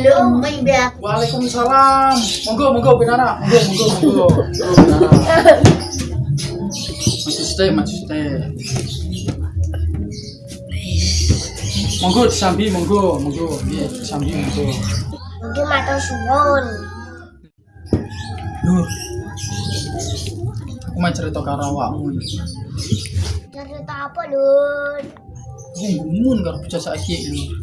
Assalamualaikum ya. Waalaikumsalam. Monggo, monggo Binara. Monggo, monggo, monggo. Monggo Binara. Maju stay, maju stay. Monggo disambi, monggo, monggo. Iya, disambi, monggo. Mungkin matur suwun. Nur. Aku mau cerita karo awakmu. Cerita apa, Lur? Aku ngumun karo bocah saiki lho.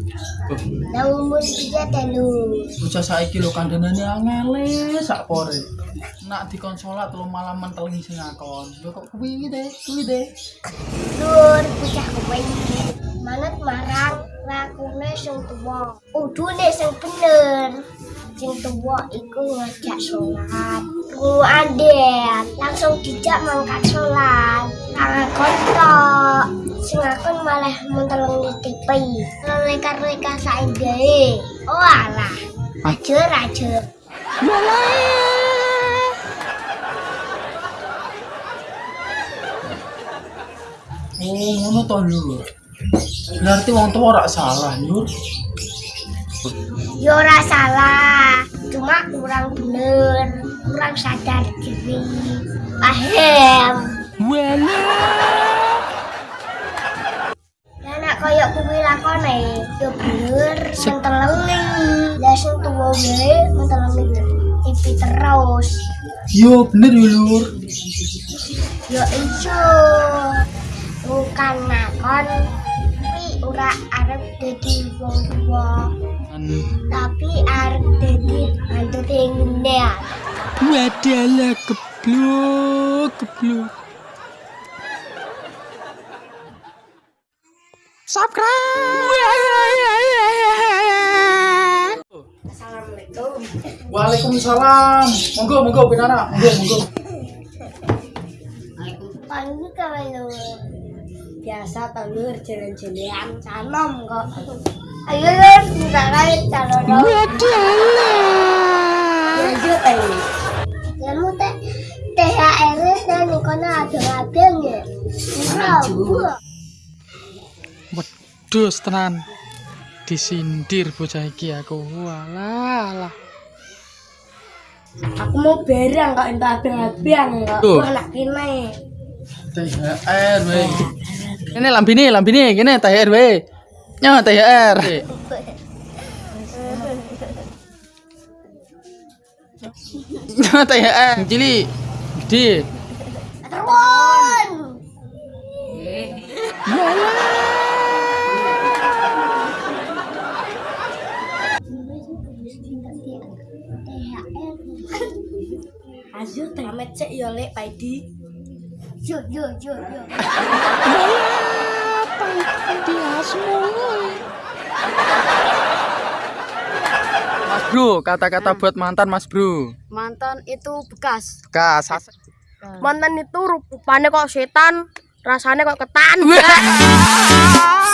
Lah umur tiga telu. Bocah saiki lho kandhanane angele sak pore. Nak dikon salat telu malam menteling sing ngakon. Lho kok kuwi deh, kuwi deh. Lur, bocah iki manut marang lakune sing tuwa. Udune sing bener. Sing tuwa iku ngajak sholat. Ku andel langsung dijak mangkat sholat. Ngakon tok. Sing akon malah menteleng TV. Leka-leka saenggae. Oh alah. Ajur ajur. Oh, ngono to Nur. Berarti wong tua ora salah, Nur. Yo ora salah, cuma kurang bener, kurang sadar diri. Paham? Wala. Terus. Yo bener yo Lur. Yo ijo. Bukan nakon kuwi ora arep dadi wong Kan tapi arep dadi mantu ngene. wadalah geblok, geblok. Subscribe. Waalaikumsalam. Monggo, monggo Binara. Monggo, monggo. Panggil kalau biasa telur jalan-jalan sanom kok. Ayo lur, minta kait calon Lanjut ayo. Kamu teh THR dan kono abang-abang ya. Murah. Wedhus tenan. Disindir bocah iki aku. Walah. Aku mau barang kok entuk abang-abang kok. Tuh. Aku anak kene. THR we. Ini lambine, lambine, kene THR we. Nyo THR. Nyo THR. Cili. Gede. Azur temet cek yo lek Paidi. Yo yo yo yo. Mas Bro, kata-kata buat mantan Mas Bro. mantan itu bekas Kas. mantan itu rupanya kok setan rasanya kok ketan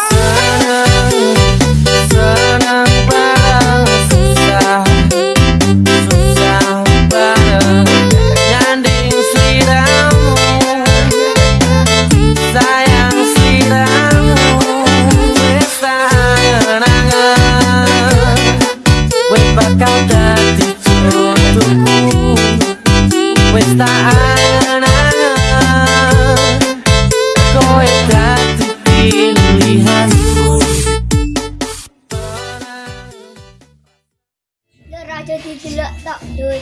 Yo raja dijeluk tok dul.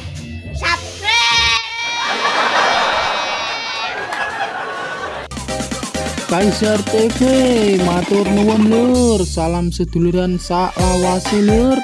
Subscribe. Kaisar TV, matur nuwun lur, salam seduluran sak lawase lur.